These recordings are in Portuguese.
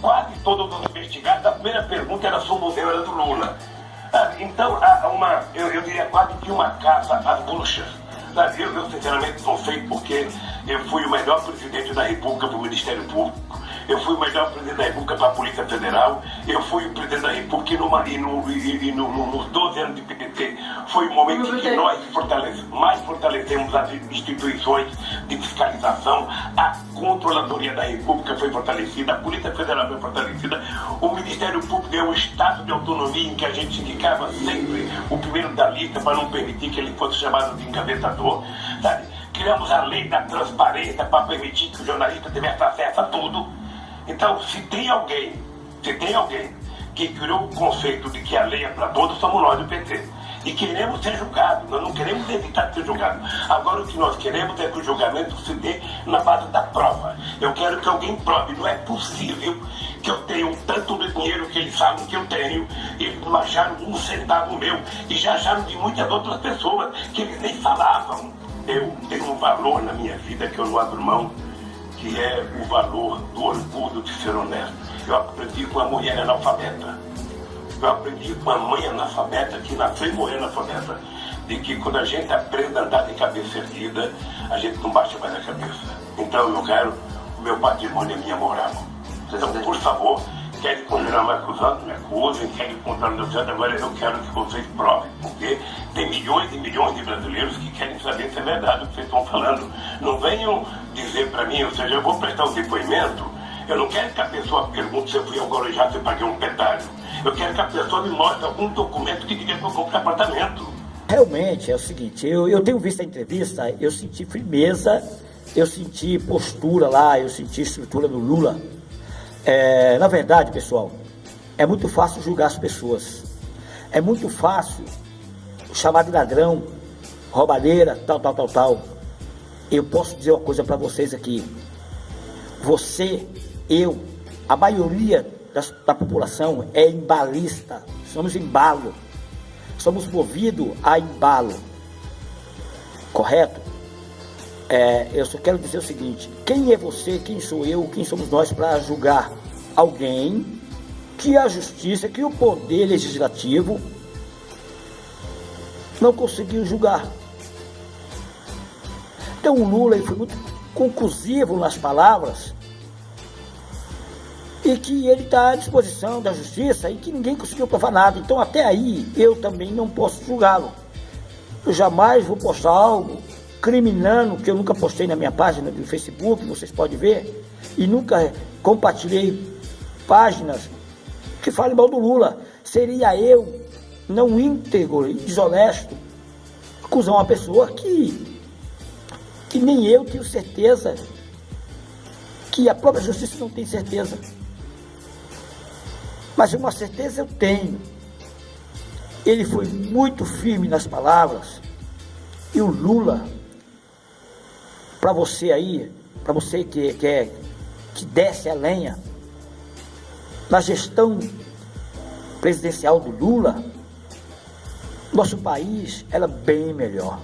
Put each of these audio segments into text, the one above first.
quase todos os investigados, a primeira pergunta era sobre o museu, era do Lula. Então, uma, eu, eu diria quase que uma caça às bruxas. Eu, eu, sinceramente, não sei porque eu fui o melhor presidente da República para o Ministério Público eu fui o melhor presidente da República para a Polícia Federal, eu fui o presidente da República e, no, e, no, e, e no, nos 12 anos de PTT foi o momento em que nós fortalece, mais fortalecemos as instituições de fiscalização, a Controladoria da República foi fortalecida, a Polícia Federal foi fortalecida, o Ministério Público deu um estado de autonomia em que a gente indicava sempre o primeiro da lista para não permitir que ele fosse chamado de encabeçador, sabe? Criamos a lei da transparência para permitir que o jornalista tivesse acesso a tudo. Então, se tem alguém, se tem alguém que criou o conceito de que a lei é para todos, somos nós do PT. E queremos ser julgados, nós não queremos evitar ser julgados. Agora o que nós queremos é que o julgamento se dê na base da prova. Eu quero que alguém prove, não é possível que eu tenha um tanto dinheiro que eles sabem que eu tenho, eles não acharam um centavo meu, e já acharam de muitas outras pessoas que eles nem falavam. Eu tenho um valor na minha vida que eu não abro mão que é o valor do orgulho de ser honesto. Eu aprendi com uma mulher analfabeta. Eu aprendi com uma mãe analfabeta que nasceu e morreu analfabeta. De que quando a gente aprende a andar de cabeça erguida, a gente não baixa mais a cabeça. Então eu quero o meu patrimônio e a minha moral. Então, por favor, querem continuar me acusando, me acusem, querem contar no meu agora eu quero que vocês provem, porque tem milhões e milhões de brasileiros que querem saber se é verdade o que vocês estão falando. Não venham dizer para mim, ou seja, eu vou prestar um depoimento, eu não quero que a pessoa pergunte se eu fui alcoolizado, se eu paguei um pedágio. Eu quero que a pessoa me mostre algum documento que diga que eu compro apartamento. Realmente é o seguinte, eu, eu tenho visto a entrevista, eu senti firmeza, eu senti postura lá, eu senti estrutura do Lula. É, na verdade, pessoal, é muito fácil julgar as pessoas. É muito fácil chamar de ladrão, roubadeira, tal, tal, tal, tal. Eu posso dizer uma coisa para vocês aqui. Você, eu, a maioria das, da população é embalista. Somos embalo. Somos movidos a embalo. Correto? É, eu só quero dizer o seguinte: quem é você, quem sou eu, quem somos nós para julgar alguém que a justiça, que o poder legislativo não conseguiu julgar? Então o Lula foi muito conclusivo nas palavras e que ele está à disposição da justiça e que ninguém conseguiu provar nada. Então até aí eu também não posso julgá-lo. Eu jamais vou postar algo criminando, que eu nunca postei na minha página do Facebook, vocês podem ver, e nunca compartilhei páginas que falem mal do Lula. Seria eu, não íntegro e desonesto, acusar uma pessoa que, que nem eu tenho certeza, que a própria justiça não tem certeza. Mas uma certeza eu tenho. Ele foi muito firme nas palavras. E o Lula para você aí, para você que, que, é, que desce a lenha, na gestão presidencial do Lula, nosso país era bem melhor.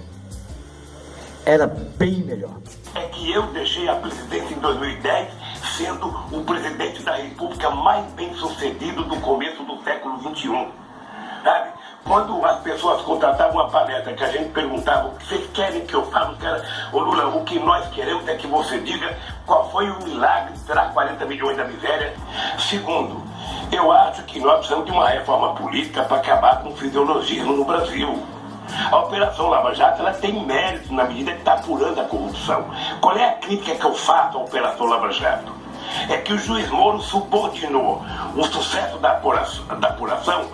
Era bem melhor. É que eu deixei a presidência em 2010 sendo o presidente da república mais bem sucedido do começo do século XXI. Sabe? Quando as pessoas contratavam uma palestra que a gente perguntava o que vocês querem que eu fale, cara, ô Lula, o que nós queremos é que você diga qual foi o milagre de tirar 40 milhões da miséria. Segundo, eu acho que nós precisamos de uma reforma política para acabar com o fisiologismo no Brasil. A Operação Lava Jato ela tem mérito na medida que está apurando a corrupção. Qual é a crítica que eu faço à Operação Lava Jato? É que o juiz Moro subordinou o sucesso da apuração, da apuração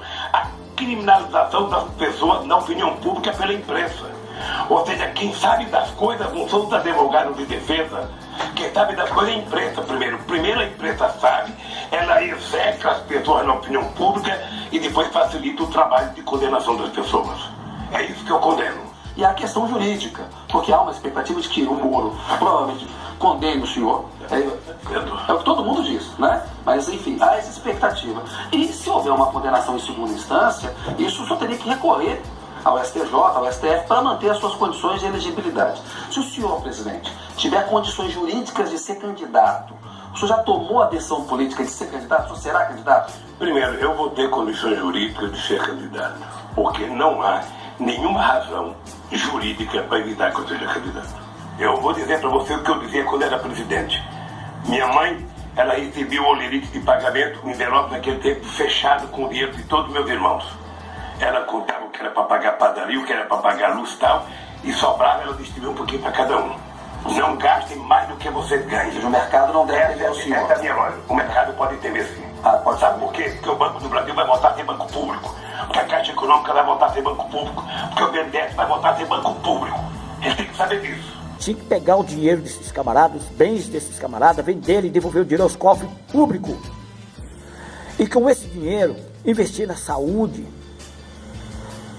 criminalização das pessoas na opinião pública pela imprensa. Ou seja, quem sabe das coisas não são os advogados de defesa. Quem sabe das coisas é a imprensa primeiro. Primeiro a imprensa sabe, ela execa as pessoas na opinião pública e depois facilita o trabalho de condenação das pessoas. É isso que eu condeno. E a questão jurídica, porque há uma expectativa de que o Moro provavelmente condene o senhor. É, é, o que todo mundo diz, né? Mas enfim, há essa expectativa. E se houver uma condenação em segunda instância, isso só teria que recorrer ao STJ, ao STF, para manter as suas condições de elegibilidade. Se o senhor, presidente, tiver condições jurídicas de ser candidato, O senhor já tomou a decisão política de ser candidato? O senhor será candidato? Primeiro, eu vou ter condições jurídicas de ser candidato, porque não há nenhuma razão jurídica para evitar que eu seja candidato. Eu vou dizer para você o que eu dizia quando era presidente. Minha mãe, ela recebia o olerite de pagamento, um envelope naquele tempo fechado com o dinheiro de todos meus irmãos. Ela contava o que era para pagar padaria, o que era para pagar luz e tal, e sobrava, ela distribuía um pouquinho para cada um. Não gastem mais do que você ganha. O mercado não deve ter o é minha. O mercado pode ter mesmo. Ah, pode Sabe por quê? Porque o Banco do Brasil vai voltar a ser banco público. Porque a Caixa Econômica vai voltar a ser banco público. Porque o BNDES vai voltar a ser banco público. Eles têm que saber disso. Tinha que pegar o dinheiro desses camaradas, os bens desses camaradas, vender e devolver o dinheiro aos cofres públicos. E com esse dinheiro, investir na saúde.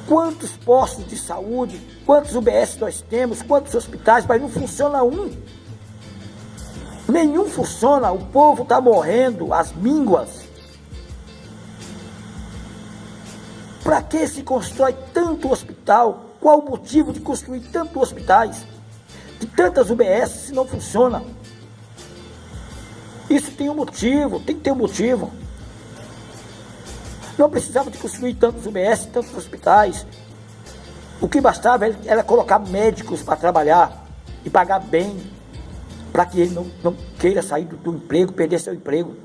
Quantos postos de saúde, quantos UBS nós temos, quantos hospitais, mas não funciona um. Nenhum funciona, o povo está morrendo, as mínguas. Para que se constrói tanto hospital? Qual o motivo de construir tantos hospitais? De tantas UBS se não funciona? Isso tem um motivo, tem que ter um motivo. Não precisava de construir tantos UBS, tantos hospitais. O que bastava era colocar médicos para trabalhar e pagar bem, para que ele não, não queira sair do, do emprego, perder seu emprego.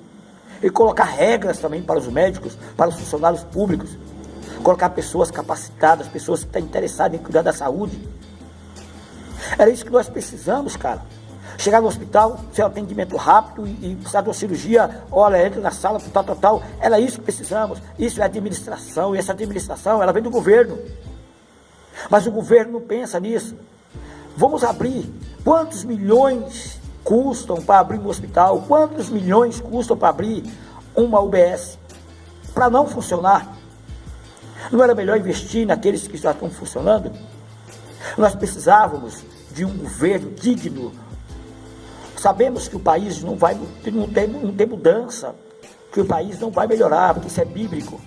E colocar regras também para os médicos, para os funcionários públicos. Colocar pessoas capacitadas, pessoas que estão interessadas em cuidar da saúde. Era isso que nós precisamos, cara. Chegar no hospital, ser um atendimento rápido e, e precisar de uma cirurgia, olha, entra na sala, tal, tal, tal. Era isso que precisamos. Isso é administração, e essa administração, ela vem do governo. Mas o governo não pensa nisso. Vamos abrir. Quantos milhões custam para abrir um hospital? Quantos milhões custam para abrir uma UBS? Para não funcionar. Não era melhor investir naqueles que já estão funcionando? Nós precisávamos de um governo digno. Sabemos que o país não vai não tem, não tem mudança, que o país não vai melhorar, porque isso é bíblico.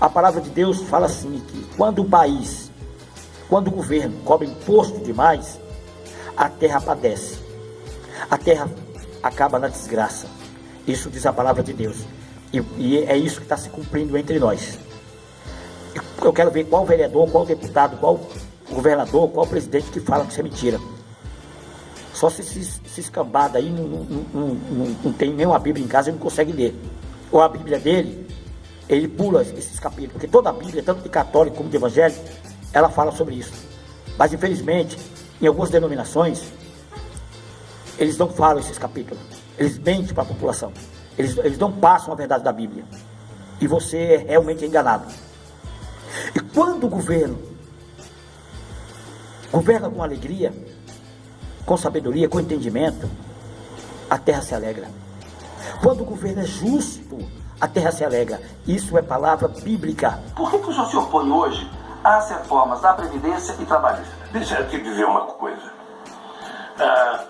A palavra de Deus fala assim que quando o país, quando o governo cobra imposto demais, a terra padece. A terra acaba na desgraça. Isso diz a palavra de Deus. E, e é isso que está se cumprindo entre nós. Eu quero ver qual vereador, qual deputado, qual governador, qual presidente que fala que isso é mentira. Só se se escambada aí não, não, não, não, tem nenhuma Bíblia em casa e não consegue ler. Ou a Bíblia dele, ele pula esses capítulos. Porque toda a Bíblia, tanto de católico como de evangélico, ela fala sobre isso. Mas infelizmente, em algumas denominações, eles não falam esses capítulos. Eles mentem para a população. Eles, eles não passam a verdade da Bíblia. E você é realmente enganado. E quando o governo governa com alegria, com sabedoria, com entendimento, a terra se alegra. Quando o governo é justo, a terra se alegra. Isso é palavra bíblica. Por que, que o senhor se opõe hoje às reformas da Previdência e Trabalhista? Deixa eu te dizer uma coisa. Ah,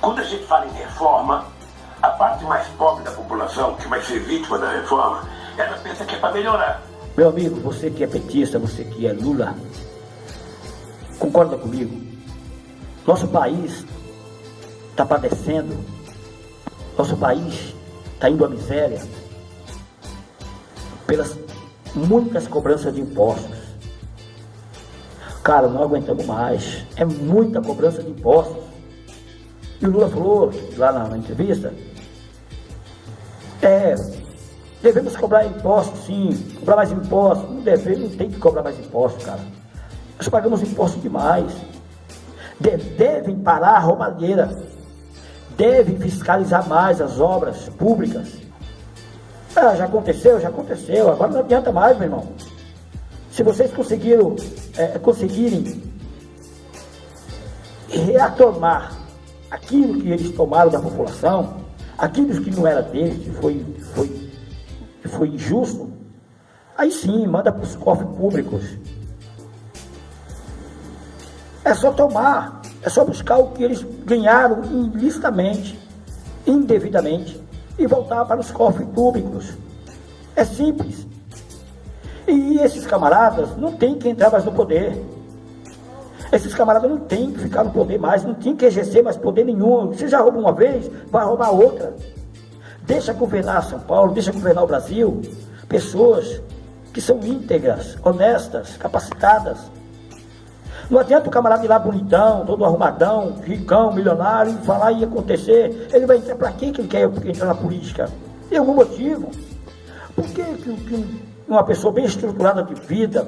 quando a gente fala em reforma, a parte mais pobre da população, que vai ser vítima da reforma, ela pensa que é para melhorar. Meu amigo, você que é petista, você que é Lula, concorda comigo? Nosso país está padecendo, nosso país está indo à miséria pelas muitas cobranças de impostos. Cara, não aguentamos mais. É muita cobrança de impostos. E o Lula falou lá na, na entrevista, é, devemos cobrar impostos sim, cobrar mais impostos. Não devemos, não tem que cobrar mais impostos, cara. Nós pagamos impostos demais. De, devem parar a roubalheira. Devem fiscalizar mais as obras públicas. Ah, já aconteceu, já aconteceu. Agora não adianta mais, meu irmão. Se vocês conseguiram, é, conseguirem retomar aquilo que eles tomaram da população, aquilo que não era deles, que foi, foi, foi injusto, aí sim, manda para os cofres públicos. É só tomar, é só buscar o que eles ganharam ilicitamente, indevidamente, e voltar para os cofres públicos. É simples. E esses camaradas não tem que entrar mais no poder. Esses camaradas não têm que ficar no poder mais, não tem que exercer mais poder nenhum. Você já rouba uma vez, vai roubar outra. Deixa governar São Paulo, deixa governar o Brasil. Pessoas que são íntegras, honestas, capacitadas. Não adianta o camarada ir lá bonitão, todo arrumadão, ricão, milionário, falar e acontecer. Ele vai entrar para quem que ele quer entrar na política? Tem algum motivo? Por que, que, que uma pessoa bem estruturada de vida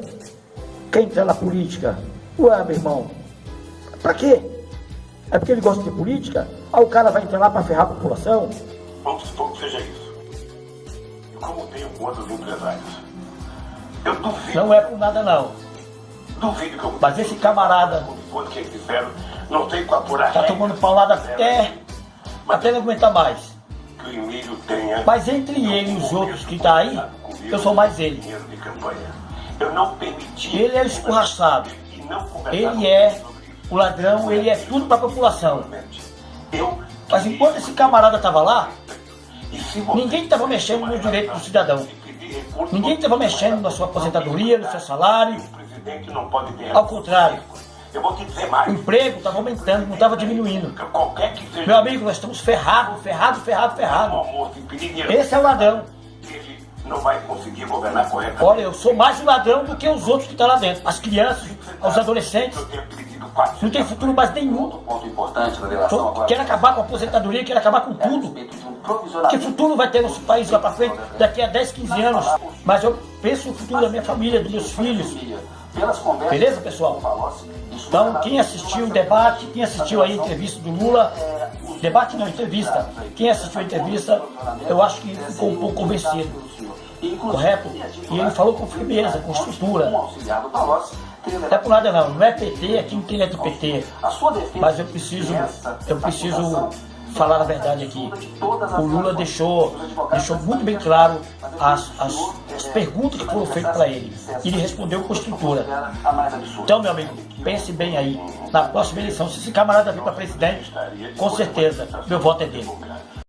quer entrar na política? Ué, meu irmão, para quê? É porque ele gosta de política? Ah, o cara vai entrar lá para ferrar a população? Vamos seja isso. E como tenho com outros empresários, eu duvido. Não é por nada não. Duvido que eu. Mas esse camarada. Que eles fizeram, não tem com apurar. Tá tomando paulada até. Até não aguentar mais. Que o Emílio tenha. Mas entre ele e os outros que tá aí, eu sou mais ele. De campanha. Eu não permiti. Ele é o escorraçado. Ele é o ladrão, ele é tudo para a população. Mas enquanto esse camarada estava lá, ninguém estava mexendo no direito do cidadão. Ninguém estava mexendo na sua aposentadoria, no seu salário. Ao contrário, o emprego estava aumentando, não estava diminuindo. Meu amigo, nós estamos ferrados, ferrados, ferrados, ferrados. Esse é o ladrão. Olha, eu sou mais um ladrão do que os outros que estão lá dentro. As crianças, os adolescentes. Não tem futuro mais nenhum. ponto importante na relação agora. Quer acabar com a aposentadoria, quer acabar com tudo. Que futuro vai ter nosso país lá para frente daqui a 10, 15 anos? Mas eu penso no futuro da minha família, dos meus filhos. Beleza, pessoal? Então, quem assistiu o debate, quem assistiu a entrevista do Lula, debate não, entrevista. Quem assistiu a entrevista, eu acho que ficou um pouco convencido. Correto? E ele falou com firmeza, com estrutura. Não é por nada não, não é PT, aqui não é do PT. Mas eu preciso, eu preciso falar a verdade aqui. O Lula deixou, deixou muito bem claro as, as, as perguntas que foram feitas para ele. E ele respondeu com estrutura. Então, meu amigo, pense bem aí. Na próxima eleição, se esse camarada vir para presidente, com certeza, meu voto é dele.